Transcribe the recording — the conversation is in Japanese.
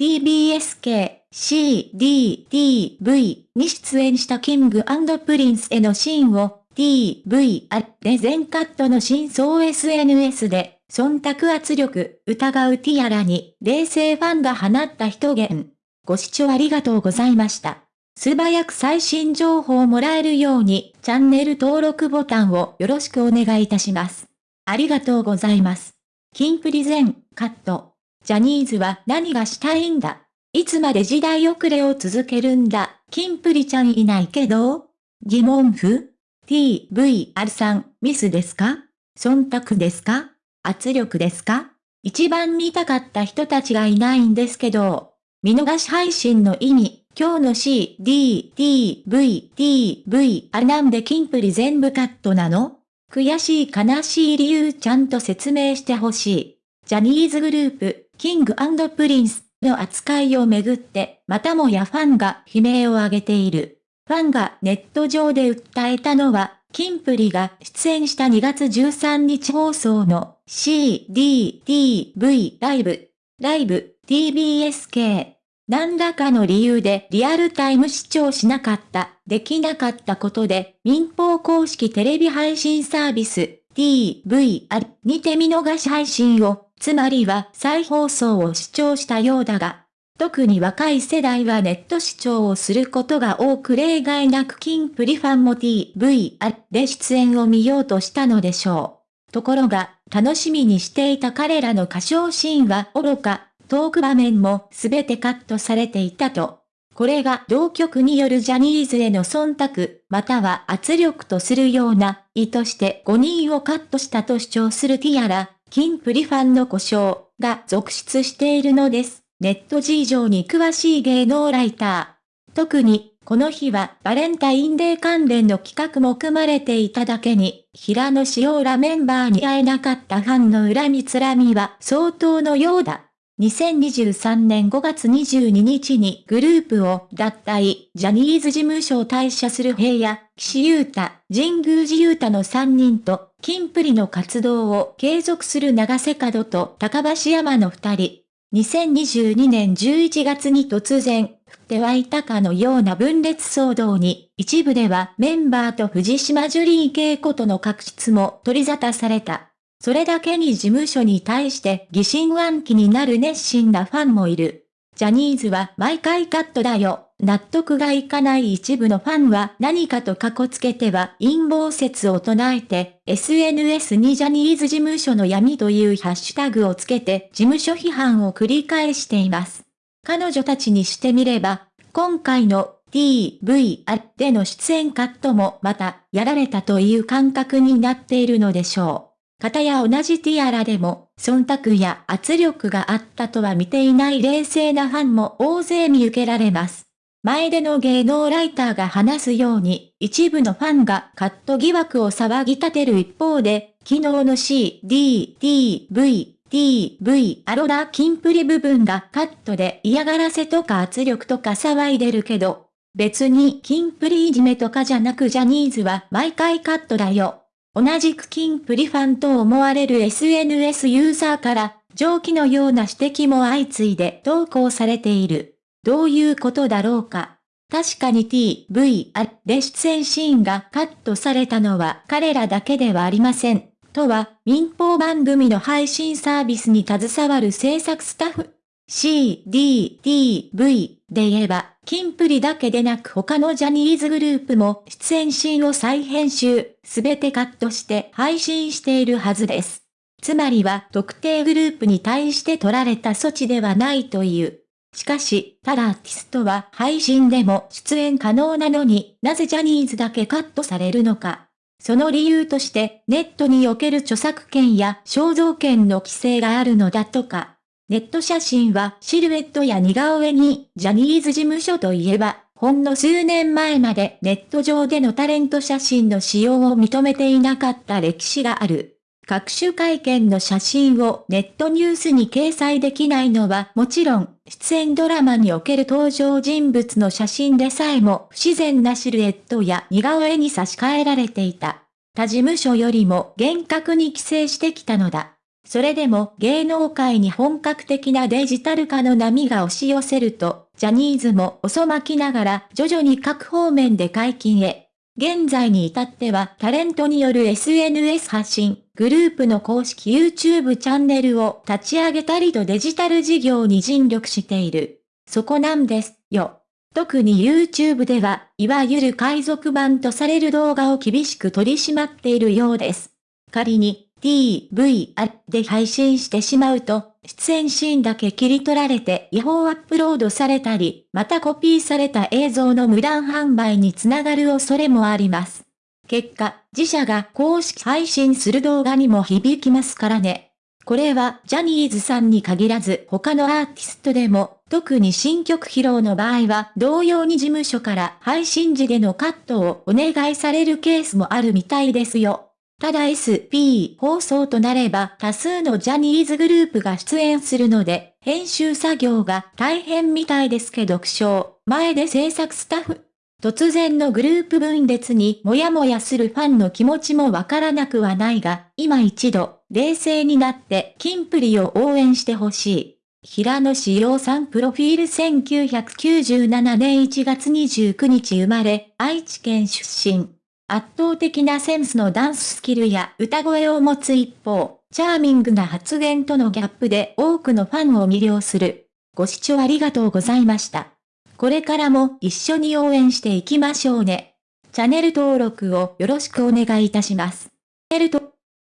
TBS 系 C, D, D, V に出演したキングプリンスへのシーンを TVer で全カットの真相 SNS で忖度圧力疑うティアラに冷静ファンが放った一言。ご視聴ありがとうございました。素早く最新情報をもらえるようにチャンネル登録ボタンをよろしくお願いいたします。ありがとうございます。キンプリ全カット。ジャニーズは何がしたいんだ？いつまで時代遅れを続けるんだ？キンプリちゃんいないけど？疑問符 ?TVR さん、ミスですか？忖度ですか？圧力ですか？一番見たかった人たちがいないんですけど、見逃し配信の意味、今日の C, D, T, V, T, V, あなんでキンプリ全部カットなの？悔しい悲しい理由ちゃんと説明してほしい。ジャニーズグループ、キングプリンスの扱いをめぐって、またもやファンが悲鳴を上げている。ファンがネット上で訴えたのは、キンプリが出演した2月13日放送の C, D, T, V ライブ、ライブ、TBS 系。何らかの理由でリアルタイム視聴しなかった、できなかったことで、民放公式テレビ配信サービス、 TVer にて見逃し配信を、つまりは再放送を視聴したようだが、特に若い世代はネット視聴をすることが多く例外なくキンプリファンも TVR で出演を見ようとしたのでしょう。ところが、楽しみにしていた彼らの歌唱シーンは愚か、トーク場面もすべてカットされていたと。これが同局によるジャニーズへの忖度、または圧力とするような、意図して5人をカットしたと主張するティアラ、金プリファンの故障が続出しているのです。ネット事情に詳しい芸能ライター。特に、この日はバレンタインデー関連の企画も組まれていただけに、平野紫耀らメンバーに会えなかったファンの恨みつらみは相当のようだ。2023年5月22日にグループを脱退、ジャニーズ事務所を退社する平野、岸優太、神宮寺優太の3人と、金プリの活動を継続する長瀬角と高橋山の2人。2022年11月に突然、降って湧いたかのような分裂騒動に、一部ではメンバーと藤島ジュリー恵子との確執も取り沙汰された。それだけに事務所に対して疑心暗鬼になる熱心なファンもいる。ジャニーズは毎回カットだよ。納得がいかない一部のファンは何かとかこつけては陰謀説を唱えて、SNS にジャニーズ事務所の闇というハッシュタグをつけて事務所批判を繰り返しています。彼女たちにしてみれば、今回の TVR での出演カットもまたやられたという感覚になっているのでしょう。方や同じティアラでも、忖度や圧力があったとは見ていない冷静なファンも大勢見受けられます。前での芸能ライターが話すように、一部のファンがカット疑惑を騒ぎ立てる一方で、昨日の C、D、T、V、T、V、アロラキンプリ部分がカットで嫌がらせとか圧力とか騒いでるけど、別にキンプリいじめとかじゃなくジャニーズは毎回カットだよ。同じくキンプリファンと思われる SNS ユーザーから、上記のような指摘も相次いで投稿されている。どういうことだろうか。確かに TVR で出演シーンがカットされたのは彼らだけではありません。とは、民放番組の配信サービスに携わる制作スタッフ。C, D, T, V で言えば、キンプリだけでなく他のジャニーズグループも出演シーンを再編集、すべてカットして配信しているはずです。つまりは特定グループに対して取られた措置ではないという。しかし、ただアーティストは配信でも出演可能なのになぜジャニーズだけカットされるのか。その理由としてネットにおける著作権や肖像権の規制があるのだとか。ネット写真はシルエットや似顔絵に、ジャニーズ事務所といえば、ほんの数年前までネット上でのタレント写真の使用を認めていなかった歴史がある。各種会見の写真をネットニュースに掲載できないのはもちろん、出演ドラマにおける登場人物の写真でさえも不自然なシルエットや似顔絵に差し替えられていた。他事務所よりも厳格に規制してきたのだ。それでも芸能界に本格的なデジタル化の波が押し寄せると、ジャニーズも遅まきながら徐々に各方面で解禁へ。現在に至ってはタレントによる SNS 発信、グループの公式 YouTube チャンネルを立ち上げたりとデジタル事業に尽力している。そこなんですよ。特に YouTube では、いわゆる海賊版とされる動画を厳しく取り締まっているようです。仮に DVR で配信してしまうと、出演シーンだけ切り取られて違法アップロードされたり、またコピーされた映像の無断販売につながる恐れもあります。結果、自社が公式配信する動画にも響きますからね。これはジャニーズさんに限らず他のアーティストでも、特に新曲披露の場合は同様に事務所から配信時でのカットをお願いされるケースもあるみたいですよ。ただ SP 放送となれば多数のジャニーズグループが出演するので、編集作業が大変みたいですけど苦笑、前で制作スタッフ。突然のグループ分裂にもやもやするファンの気持ちもわからなくはないが、今一度、冷静になって、キンプリを応援してほしい。平野志陽さんプロフィール1997年1月29日生まれ、愛知県出身。圧倒的なセンスのダンススキルや歌声を持つ一方、チャーミングな発言とのギャップで多くのファンを魅了する。ご視聴ありがとうございました。これからも一緒に応援していきましょうね。チャンネル登録をよろしくお願いいたします。